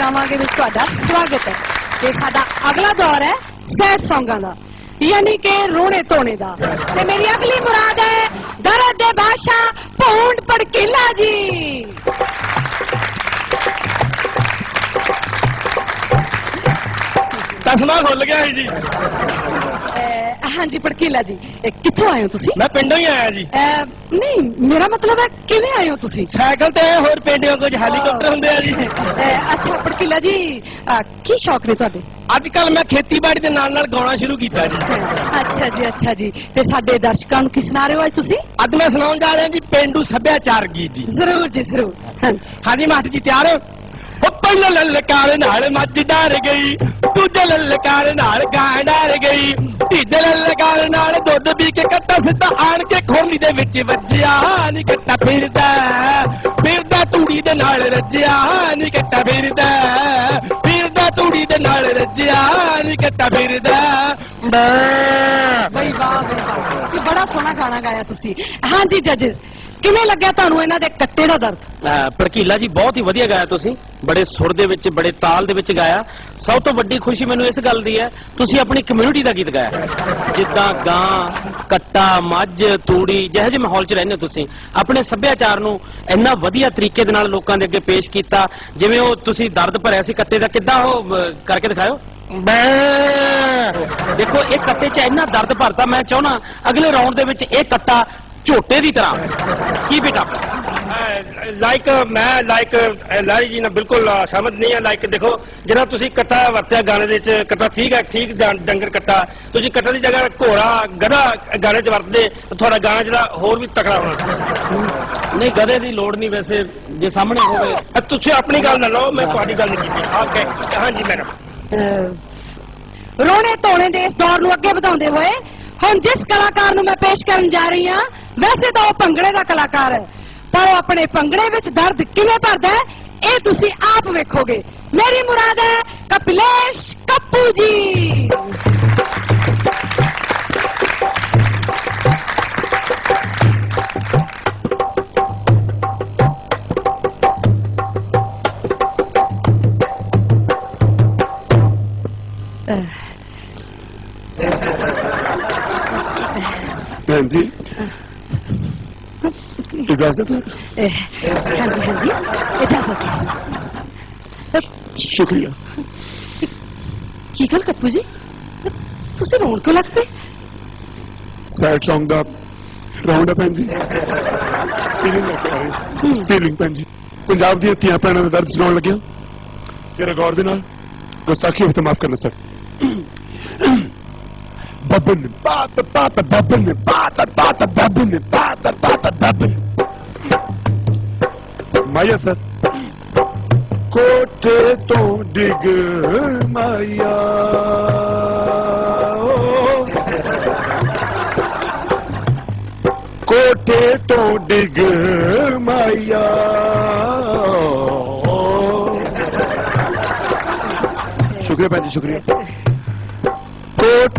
ਗਾਵਾਂਗੇ ਵਿੱਚ ਤੁਹਾਡਾ ਸਵਾਗਤ ਹੈ ਤੇ ਸਾਡਾ ਅਗਲਾ ਦੌਰ ਹੈ ਸੈਡ ਸੌਂਗਾਂ ਦਾ ਯਾਨੀ ਕਿ ਰੋਣੇ ਧੋਣੇ ਦਾ ਤੇ ਮੇਰੀ ਅਗਲੀ ਮੁਰਾਦ ਹੈ ਦਰਦ ਦੇ ਬਾਸ਼ਾ ਭੌਂਡ ਪੜਕੀਲਾ ਜੀ ਤਸਮਾ ਖੁੱਲ ਗਿਆ ਸੀ ਜੀ। ਅਹ, ਹਾਂਜੀ ਪੜਕੀਲਾ ਜੀ। ਇਹ ਕਿੱਥੋਂ ਆਏ ਹੋ ਤੁਸੀਂ? ਮੈਂ ਪਿੰਡੋਂ ਹੀ ਆਇਆ ਜੀ। ਅਹ, ਨਹੀਂ ਮੇਰਾ ਮਤਲਬ ਹੈ ਕਿਵੇਂ ਆਏ ਹੋ ਤੁਸੀਂ? ਸਾਈਕਲ ਤੇ ਹੋਰ ਪਿੰਡਿਆਂ ਕੁਝ ਹੈਲੀਕਾਪਟਰ ਹੁੰਦੇ ਆ ਜੀ। ਅਹ, ਅੱਛਾ ਪੜਕੀਲਾ ਜੀ ਅਹ, ਕੀ ਸ਼ੌਕ ਨੇ ਤੁਹਾਡੇ? ਅੱਜ ਕੱਲ ਮੈਂ ਖੇਤੀਬਾੜੀ ਦੇ ਨਾਲ ਨਾਲ ਗਾਉਣਾ ਸ਼ੁਰੂ ਕੀਤਾ ਜੀ। ਅੱਛਾ ਜੀ ਅੱਛਾ ਜੀ। ਤੇ ਸਾਡੇ ਦਰਸ਼ਕਾਂ ਨੂੰ ਕੀ ਸੁਣਾ ਰਹੇ ਹੋ ਅੱਜ ਤੁਸੀਂ? ਅੱਜ ਮੈਂ ਸੁਣਾਉਣ ਜਾ ਰਿਹਾ ਜੀ ਪਿੰਡੂ ਸੱਭਿਆਚਾਰ ਗੀਤ ਜੀ। ਜ਼ਰੂਰ ਜੀ ਜ਼ਰੂਰ। ਹਾਂਜੀ। ਹਾਂਜੀ ਮਾਸਟਰ ਜੀ ਤਿਆਰ ਹੋ? ਪਹਿਲਾਂ ਲਲਕਾਰ ਨਾਲ ਮੱਝ ਡਰ ਗਈ, ਦੂਜੇ ਲਲਕਾਰ ਨਾਲ ਗਾਂ ਡਰ ਗਈ, ਤੀਜੇ ਲਲਕਾਰ ਨਾਲ ਦੁੱਧ ਪੀ ਕੇ ਕੱਟਾ ਸਿੱਧਾ ਆਣ ਕੇ ਖੋਲੀ ਦੇ ਵਿੱਚ ਵੱਜਿਆ, ਨੀ ਕੱਟਾ ਫਿਰਦਾ ਫਿਰਦਾ ਤੂੜੀ ਦੇ ਨਾਲ ਰੱਜਿਆ, ਨੀ ਕੱਟਾ ਫਿਰਦਾ ਫਿਰਦਾ ਤੂੜੀ ਦੇ ਨਾਲ ਰੱਜਿਆ, ਨੀ ਕੱਟਾ ਫਿਰਦਾ ਬਈ ਵਾਹ ਬਈ ਵਾਹ। ਕੀ ਬੜਾ ਸੋਹਣਾ ਗਾਣਾ ਗਾਇਆ ਤੁਸੀਂ। ਹਾਂਜੀ ਜੱਜਸ ਕਿਵੇਂ ਲੱਗਿਆ ਤੁਹਾਨੂੰ ਇਹਨਾਂ ਦੇ ਕੱਟੇ ਦਾ ਦਰਦ? ਭੜਕੀਲਾ ਜੀ ਬਹੁਤ ਹੀ ਵਧੀਆ ਗਾਇਆ ਤੁਸੀਂ। ਬੜੇ ਸੁਰ ਦੇ ਵਿੱਚ ਬੜੇ ਤਾਲ ਦੇ ਵਿੱਚ ਗਾਇਆ। ਸਭ ਤੋਂ ਵੱਡੀ ਖੁਸ਼ੀ ਮੈਨੂੰ ਇਸ ਗੱਲ ਦੀ ਹੈ ਤੁਸੀਂ ਆਪਣੀ ਕਮਿਊਨਿਟੀ ਦਾ ਗੀਤ ਗਾਇਆ। ਜਿੱਦਾਂ ਗਾਂ ਕੱਟਾ ਮੱਝ ਤੂੜੀ ਜਿਹੋ ਜਿਹੇ ਮਾਹੌਲ 'ਚ ਰਹਿੰਦੇ ਹੋ ਤੁਸੀਂ। ਆਪਣੇ ਸੱਭਿਆਚਾਰ ਨੂੰ ਇੰਨਾ ਵਧੀਆ ਤਰੀਕੇ ਦੇ ਨਾਲ ਲੋਕਾਂ ਦੇ ਅੱਗੇ ਪੇਸ਼ ਕੀਤਾ। ਜਿਵੇਂ ਉਹ ਤੁਸੀਂ ਦਰਦ ਭਰਿਆ ਸੀ ਕੱਟੇ ਦਾ ਕਿੱਦਾਂ ਉਹ ਕਰਕੇ ਦਿਖਾਓ ਬੈ ਦੇਖੋ ਇਹ ਕੱਟੇ 'ਚ ਇੰਨਾ ਦਰਦ ਭਰਤਾ ਮੈਂ ਚਾਹਣਾ ਅਗਲੇ ਰਾਉਂਡ ਦੇ ਵਿੱਚ ਇਹ ਕੱਟਾ ਝੋਟੇ ਦੀ ਤਰ੍ਹਾਂ। ਕੀ ਬੇਟਾ? ਲਾਈਕ ਮੈਂ ਲਾਈਕ ਲਾਰੀ ਜੀ ਨਾਲ ਬਿਲਕੁਲ ਸਹਿਮਤ ਨਹੀਂ ਹੈ। ਲਾਈਕ ਦੇਖੋ ਜਿਹੜਾ ਤੁਸੀਂ ਕੱਟਾ ਵਰਤਿਆ ਗਾਣੇ ਦੇ ਵਿੱਚ ਕੱਟਾ ਠੀਕ ਹੈ ਠੀਕ ਡੰਗਰ ਕੱਟਾ। ਤੁਸੀਂ ਕੱਟਾ ਦੀ ਜਗ੍ਹਾ ਘੋੜਾ ਗਧਾ ਗਾਣੇ 'ਚ ਵਰਤਦੇ ਤਾਂ ਤੁਹਾਡਾ ਗਾਣਾ ਜਿਹੜਾ ਹੋਰ ਵੀ ਤਕੜਾ ਹੋਣਾ। ਨਹੀਂ ਗਧੇ ਦੀ ਲੋੜ ਨਹੀਂ ਵੈਸੇ ਜੇ ਸਾਹਮਣੇ ਹੋਵੇ। ਤੁਸੀਂ ਆਪਣੀ ਗੱਲ ਨਾ ਲਓ ਮੈਂ ਤੁਹਾਡੀ ਗੱਲ ਨਹੀਂ ਕੀਤੀ। ਓਕੇ ਹਾਂਜੀ ਮੈਡਮ ਰੋਣੇ ਧੋਣੇ ਦੇ ਇਸ ਦੌਰ ਨੂੰ ਅੱਗੇ ਵਧਾਉਂਦੇ ਹੋਏ, ਹੁਣ ਜਿਸ ਕਲਾਕਾਰ ਨੂੰ ਮੈਂ ਪੇਸ਼ ਕਰਨ ਜਾ ਰਹੀ ਹਾਂ, ਵੈਸੇ ਤਾਂ ਉਹ ਭੰਗੜੇ ਦਾ ਕਲਾਕਾਰ ਹੈ, ਪਰ ਉਹ ਆਪਣੇ ਭੰਗੜੇ ਵਿੱਚ ਦਰਦ ਕਿਵੇਂ ਭਰਦਾ ਹੈ, ਇਹ ਤੁਸੀਂ ਆਪ ਵੇਖੋਗੇ। ਮੇਰੀ ਮੁਰਾਦ ਹੈ ਕਪਿਲੇਸ਼ ਕੱਪੂ ਜੀ बहन जी इजाजत है ਅਹ, ਹਾਂਜੀ ਹਾਂਜੀ ਇਜਾਜ਼ਤ ਹੈ शुक्रिया ਕੀ ਗੱਲ ਕੱਪੂ ਜੀ ਤੁਸੀਂ ਰੋਣ ਕਿਉਂ ਲੱਗ ਪਏ सैड सॉन्ग ਦਾ ਰਾਉਂਡ ਅਪ ਜੀ ਫੀਲਿੰਗ ਲੈ ਕੇ ਆ ਰਹੀ ਫੀਲਿੰਗ ਭੈਣ ਜੀ ਪੰਜਾਬ ਦੀਆਂ ਧੀਆਂ ਭੈਣਾਂ ਦਾ ਦਰਦ ਸੁਣਾਉਣ ਲੱਗਿਆ ਤੇ ਰਿਕਾਰਡ ਦੇ ਨਾਲ ਗੁਸਤਾਖੀ ਹੋਵੇ ਤਾਂ ਮਾਫ ਕਰਨਾ sir Babbin, bata, bata, babbin, bata, bata, babbin, bata, bata, babbin. माया सर कोठे तो डिग माया कोठे तो डिग माया शुक्रिया भैन जी शुक्रिया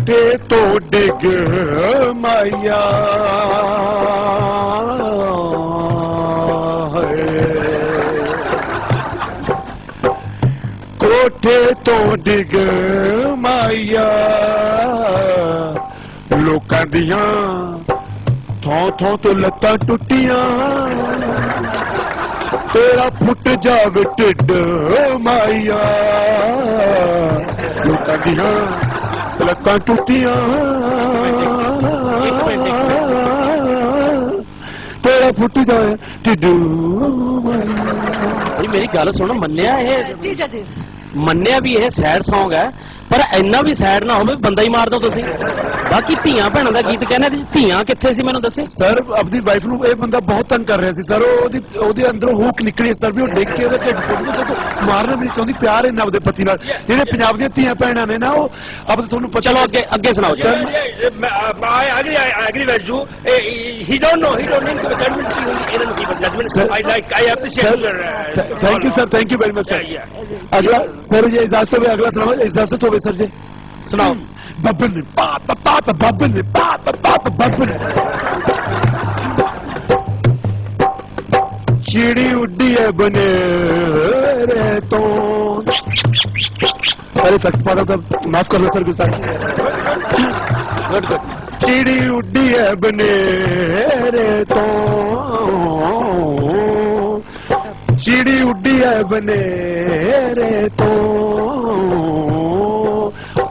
ਸ਼ੁਕਰੀਆ ਕੋਠੇ ਤੋਂ ਡਿੱਗ ਮਾਇਆ। ਕੋਠੇ ਤੋਂ ਡਿੱਗ ਮਾਇਆ। ਲੋਕਾਂ ਦੀਆਂ ਥੋਂ ਥੋਂ ਤੋਂ ਲੱਤਾਂ ਟੁੱਟੀਆਂ। ਤੇਰਾ ਫੁੱਟ ਜਾਵੇ ਢਿੱਡ ਮਾਇਆ। ਲੋਕਾਂ ਦੀਆਂ लता टूटिया तेरा फुट जाए टिडू मेरी गल सुन मन्या है भी है सैड सॉन्ग है ਇਹ ਸੈਡ Song ਹੈ ਪਰ ਇੰਨਾ ਵੀ ਸੈਡ ਨਾ ਹੋਵੇ ਬੰਦਾ ਹੀ ਮਾਰ ਦੋ ਤੁਸੀਂ ਬਾਕੀ ਧੀਆਂ ਭੈਣਾਂ ਦਾ ਗੀਤ ਕਹਿੰਦੇ ਤੇ ਧੀਆਂ ਕਿੱਥੇ ਸੀ ਮੈਨੂੰ ਦੱਸੇ ਸਰ ਆਪਣੀ ਵਾਈਫ ਨੂੰ ਇਹ ਬੰਦਾ ਬਹੁਤ ਤੰਗ ਕਰ ਰਿਹਾ ਸੀ ਸਰ ਉਹਦੀ ਉਹਦੇ ਅੰਦਰੋਂ ਹੂਕ ਨਿਕਲੀ ਸਰ ਵੀ ਉਹ ਡਿੱਗ ਕੇ ਉਹਦੇ ਢਿੱਡ ਫੁੱਟ ਗਿਆ ਮਾਰਨਾ ਨਹੀਂ ਚਾਹੁੰਦੀ ਪਿਆਰ ਇਹਨਾਂ ਆਪਦੇ ਪਤੀ ਨਾਲ ਜਿਹੜੇ ਪੰਜਾਬ ਦੀਆਂ ਧੀਆਂ ਭੈਣਾਂ ਨੇ ਨਾ ਉਹ ਅਬ ਤੁਹਾਨੂੰ ਪਤਾ ਚਲੋ ਅੱਗੇ ਅੱਗੇ ਸੁਣਾਓ ਜੀ Sir, I agree, I agree with you. Eh, He don't know, he don't know judgment ਕੀ ਹੁੰਦੀ ਇਹਨਾਂ ਨੂੰ ਕੀ ਪਤਾ judgment. Sir, I like, I appreciate your. uh, thank you sir thank you very much Yeah, sir yeah. अगला sir ये इजाजत हो अगला सुनाओ इजाजत हो गए सर जी सुनाओ। बबन पाप बबन पाप पाप बबन चिड़ी उड्डी है बने रे तो। सर इफ़ेक्ट रहा था माफ़ कर लो सर गुस्सा। चिड़ी उड्डी है बने रे तो। चिड़ी उड्डी है बने रे तो।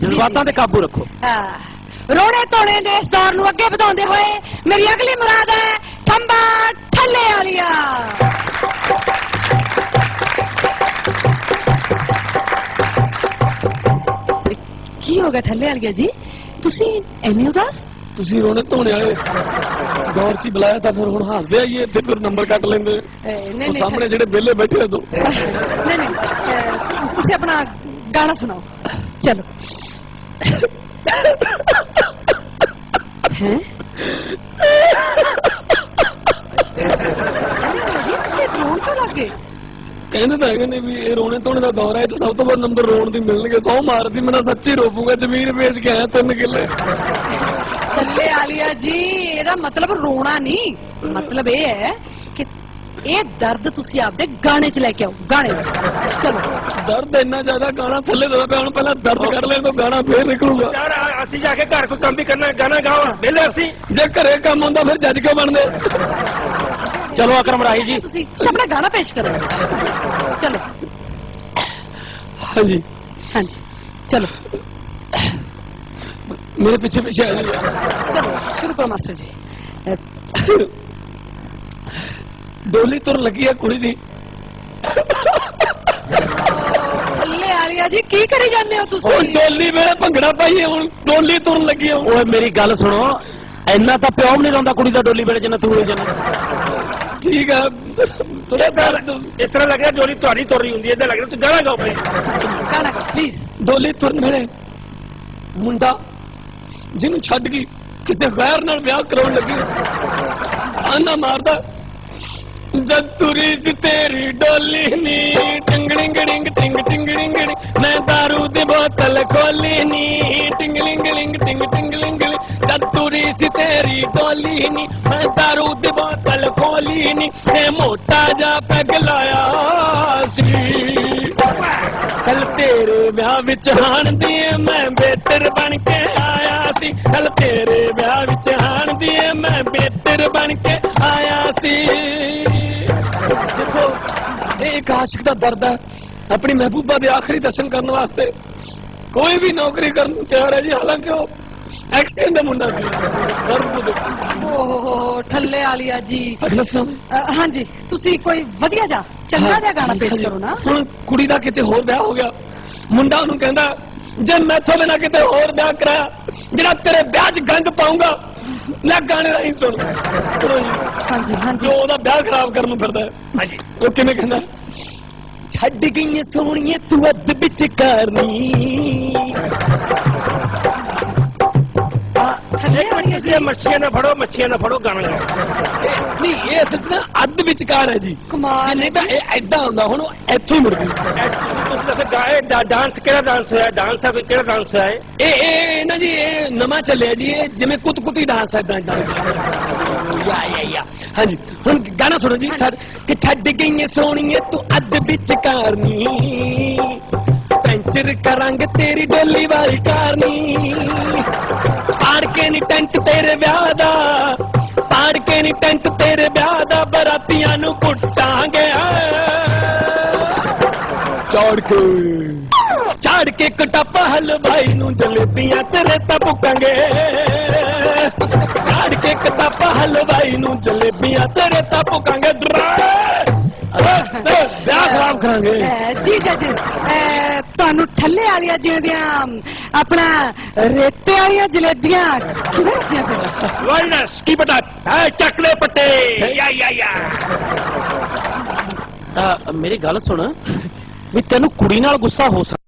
ਜਜ਼ਬਾਤਾਂ ਤੇ ਕਾਬੂ ਰੱਖੋ। ਆਹ, ਰੋਣੇ ਧੋਣੇ ਦੇ ਇਸ ਦੌਰ ਨੂੰ ਅੱਗੇ ਵਧਾਉਂਦੇ ਹੋਏ ਮੇਰੀ ਅਗਲੀ ਮੁਰਾਦ ਹੈ ਠੰਬਾ ਠੱਲੇ ਵਾਲੀਆ। ਕੀ ਹੋ ਗਿਆ ਠੱਲੇ ਵਾਲੀਆ ਜੀ? ਤੁਸੀਂ ਐਵੇਂ ਉਦਾਸ? ਤੁਸੀਂ ਰੋਣੇ ਧੋਣੇ ਵਾਲੇ। ਦੌਰ 'ਚ ਹੀ ਬੁਲਾਇਆ ਤਾਂ ਫਿਰ ਹੁਣ ਹੱਸਦੇ ਆਈਏ ਇੱਥੇ ਫਿਰ ਨੰਬਰ ਕੱਟ ਲੈਂਦੇ। ਨਹੀਂ ਨਹੀਂ। ਸਾਹਮਣੇ ਜਿਹੜੇ ਵਿਹਲੇ ਬੈਠੇ ਦੋ ਨਹੀਂ ਨਹੀਂ। ਤੁਸੀਂ ਆਪਣਾ ਗਾਣਾ ਸੁਣਾਓ ਚਲੋ ਹੈ ਤੁਸੀਂ ਰੋਣ ਕਿਉਂ ਲੱਗੇ ਕਹਿੰਦੇ ਤਾਂ ਹੈਗੇ ਨੇ ਵੀ ਇਹ ਰੋਣੇ ਧੋਣੇ ਦਾ ਦੌਰ ਹੈ ਇਹ 'ਚ ਸਭ ਤੋਂ ਵੱਧ ਨੰਬਰ ਰੋਣ ਦੀ ਮਿਲਣਗੇ ਸੌ ਮਾਰਦੀ ਮੈਂ ਤਾਂ ਸੱਚੀ ਰੋਪੂਗਾ ਜ਼ਮੀਨ ਵੇਚ ਕੇ ਆਇਆ ਤਿੰਨ ਕਿੱਲੇ ਥੱਲੇ ਆਲੀਆ ਜੀ ਇਹਦਾ ਮਤਲਬ ਰੋਣਾ ਨਹੀਂ ਮਤਲਬ ਇਹ ਹੈ ਕਿ ਇਹ ਦਰਦ ਤੁਸੀਂ ਆਪਦੇ ਗਾਣੇ 'ਚ ਲੈ ਕੇ ਆਓ ਗਾਣੇ 'ਚ। ਚਲੋ। ਦਰਦ ਇੰਨਾ ਜ਼ਿਆਦਾ ਗਾਣਾ ਥੱਲੇ ਦਵਾ ਪਿਆ ਹੁਣ ਪਹਿਲਾਂ ਦਰਦ ਕਰ ਲੈਣ ਤੋਂ ਗਾਣਾ ਫੇਰ ਨਿਕਲੂਗਾ। ਯਾਰ ਆ- ਅਸੀਂ ਜਾ ਕੇ ਘਰ ਕੋਈ ਕੰਮ ਵੀ ਕਰਨਾ ਗਾਣਾ ਗਾਓ। ਵਿਹਲੇ ਅਸੀਂ। ਜੇ ਘਰੇ ਕੰਮ ਹੁੰਦਾ ਫਿਰ ਜੱਜ ਕਿਉਂ ਬਣਦੇ? ਚਲੋ ਅਕਰਮ ਰਾਹੀ ਜੀ। ਤੁਸੀਂ ਆਪਣਾ ਗਾਣਾ ਪੇਸ਼ ਕਰੋ। ਚਲੋ। ਹਾਂਜੀ। ਹਾਂਜੀ। ਚਲੋ। ਮੇਰੇ ਪਿੱਛੇ ਪਿੱਛੇ ਆ ਜੀ। ਚਲੋ ਸ਼ੁਰੂ ਕਰੋ ਮਾਸਟਰ ਜੀ। ਅਹ, ਡੋਲੀ ਤੁਰ ਲੱਗੀ ਆ ਕੁੜੀ ਦੀ। ਥੱਲੇ ਆਲੀਆ ਜੀ ਕੀ ਕਰੀ ਜਾਂਦੇ ਹੋ ਹੁਣ ਤੁਸੀਂ ਡੋਲੀ ਵੇਲੇ ਭੰਗੜਾ ਪਾਈਏ ਹੁਣ ਡੋਲੀ ਤੁਰਨ ਲੱਗੀ ਆ ਹੁਣ। ਓਏ ਮੇਰੀ ਗੱਲ ਸੁਣੋ ਇੰਨਾ ਤਾਂ ਪਿਓ ਵੀ ਨਹੀਂ ਰੋਂਦਾ ਕੁੜੀ ਦਾ ਡੋਲੀ ਵੇਲੇ ਜਿੰਨਾ ਤੂੰ ਰੋਈ ਜਾਂਦਾ। ਠੀਕ ਆ ਥੋੜਾ ਦਰਦ। ਇਸ ਤਰ੍ਹਾਂ ਲੱਗਦਾ ਜੋਲੀ ਤੁਹਾਡੀ ਤੁਰ ਰਹੀ ਹੁੰਦੀ ਹੈ ਇਦਾਂ ਲੱਗਦਾ ਤੁਸੀਂ ਗਾਣਾ ਗਾਓ ਭਾਈ। ਗਾਣਾ ਪਲੀਜ਼ ਡੋਲੀ ਤੁਰਨ ਵੇਲੇ ਮੁੰਡਾ ਜਿਹਨੂੰ ਛੱਡ ਗਈ ਕਿਸੇ ਗੈਰ ਨਾਲ ਵਿਆਹ ਕਰਾਉਣ ਲੱਗੀ ਆਨਾ ਮਾਰਦਾ। जब तुरी तेरी डोली नी। टिंग डिंग टिंग टिंग मैं दारू दी बोतल खोली नी। टिंग लिंग टिंग टिंग जब तुरी तेरी डोली नी। मैं दारू दी बोतल खोली नी। ने मोटा जा पगलाया सी। कल तेरे ब्याह विच हान दिए मैं बेटर बन के आया सी। कल तेरे ब्याह विच हान दिए मैं बेटर बन के ਇੱਕ ਆਸ਼ਿਕ ਦਾ ਦਰਦ ਹੈ। ਆਪਣੀ ਮਹਿਬੂਬਾ ਦੇ ਆਖਰੀ ਦਰਸ਼ਨ ਕਰਨ ਵਾਸਤੇ ਕੋਈ ਵੀ ਨੌਕਰੀ ਕਰਨ ਨੂੰ ਤਿਆਰ ਹੈ ਜੀ। ਹਾਲਾਂਕਿ ਉਹ ਐਕਸੀਡੈਂਟ ਦਾ ਮੁੰਡਾ ਸੀ। ਦਰਦ ਦੇਖੋ ਓਹ ਠੱਲੇ ਆਲੀਆ ਜੀ। ਹਾਂਜੀ ਤੁਸੀਂ ਕੋਈ ਵਧੀਆ ਜਾ ਚੰਗਾ ਜਿਹਾ ਗਾਣਾ ਪੇਸ਼ ਕਰੋ ਨਾ। ਹੁਣ ਕੁੜੀ ਦਾ ਕਿਤੇ ਹੋਰ ਵਿਆਹ ਹੋ ਗਿਆ। ਮੁੰਡਾ ਉਹਨੂੰ ਕਹਿੰਦਾ ਜੇ ਮੈਥੋਂ ਬਿਨਾ ਕਿਤੇ ਹੋਰ ਵਿਆਹ ਕਰਾਇਆ ਜਿਹੜਾ ਤੇਰੇ ਵਿਆਹ 'ਚ ਗੰਦ ਪਾਉਂਗਾ ਲੈ ਗਾਣੇ ਦਾ ਹੀ ਸੁਣ। ਸੁਣੋ ਜੀ। ਹਾਂਜੀ ਹਾਂਜੀ। ਜੋ ਉਹਦਾ ਵਿਆਹ ਖਰਾਬ ਕਰਨ ਨੂੰ ਫਿਰਦਾ ਹੈ। ਹਾਂਜੀ। ਉਹ ਕਿਵੇਂ ਕਹਿੰਦਾ ਛੱਡ ਗਈਆਂ ਸੋਹਣੀਏ ਤੂੰ ਅੱਧ ਵਿੱਚ ਕਰਨੀ ਠੱਲੇ ਆਲੀਆ ਜੀ ਇਹ ਮੱਛੀਆਂ ਨਾ ਫੜੋ ਮੱਛੀਆਂ ਨਾ ਫੜੋ ਗਾਣਾ ਗਾਓ ਇਹ- ਨਹੀਂ ਇਹ ਅਸਲ 'ਚ ਨਾ ਅੱਧ ਵਿਚਕਾਰ ਹੈ ਜੀ ਕਮਾਲ ਨਹੀਂ ਤਾਂ ਇਹ ਐਦਾਂ ਹੁੰਦਾ ਹੁਣ ਉਹ ਇੱਥੋਂ ਹੀ ਮੁੜ ਗਈ ਇਹ ਤੁਸੀਂ ਤੁਸੀਂ ਦੱਸੋ ਗਾਏ ਡਾਂਸ ਕਿਹੜਾ ਡਾਂਸ ਹੋਇਆ ਡਾਂਸ ਹੈ ਕੋਈ ਕਿਹੜਾ ਡਾਂਸ ਹੈ ਇਹ? ਇਹ ਇਹ ਇਹ ਨਾ ਜੀ ਇਹ ਨਵਾਂ ਚੱਲਿਆ ਜੀ ਇਹ ਜਿਵੇਂ ਕੁੱਤ ਕੁੱਤੀ ਡਾਂਸ ਐਦਾਂ ਐਦਾਂ ਯਾ ਯਾ ਯਾ ਹਾਂਜੀ ਹੁਣ ਗਾਣਾ ਸੁਣੋ ਜੀ ਸਰ ਕਿ ਛੱਡ ਗਈਏ ਸੋਹਣੀਏ ਤੂੰ ਅੱਧ ਵਿੱਚ ਕਰਨੀ ਪੈਂਚਰ ਕਰਾਂਗੇ ਤੇਰੀ ਡੋਲੀ ਵਾਲੀ ਕਾਰਨੀ ਪਾੜ ਕੇ ਨੀ ਟੈਂਟ ਤੇਰੇ ਵਿਆਹ ਦਾ ਪਾੜ ਕੇ ਨੀ ਟੈਂਟ ਤੇਰੇ ਵਿਆਹ ਦਾ ਬਰਾਤੀਆਂ ਨੂੰ ਕੁੱਟਾਂਗੇ। ਚੌੜ ਕੇ। ਚਾੜ ਕੇ ਕਟਾਪਾ ਹਲਵਾਈ ਨੂੰ ਜਲੇਬੀਆਂ ਤੇਰੇ ਤਾਂ ਭੁੱਕਾਂਗੇ। ਚਾੜ ਕੇ ਕਟਾਪਾ ਹਲਵਾਈ ਨੂੰ ਜਲੇਬੀਆਂ ਤੇਰੇ ਤਾਂ ਭੁੱਕਾਂਗੇ। ਵਿਆਹ ਖਰਾਬ ਕਰਾਂਗੇ ਅਹ, ਜੀ ਜੀ ਜੀ ਅਹ, ਤੁਹਾਨੂੰ ਠੱਲੇ ਵਾਲੀਆਂ ਜੀ ਦੀਆਂ ਆਪਣਾ ਰੇਤੇ ਵਾਲੀਆਂ ਜਲੇਬੀਆਂ ਕਿਵੇਂ ਲੱਗੀਆਂ ਫਿਰ ਵਾਇਨਸ ਕੀ ਬਤਾ ਹੈ ਚੱਕਲੇ ਪੱਟੇ ਯਾ ਯਾ ਯਾ ਅਹ, ਮੇਰੀ ਗੱਲ ਸੁਣ ਵੀ ਤੈਨੂੰ ਕੁੜੀ ਨਾਲ ਗੁੱਸਾ ਹੋ ਸਕਦਾ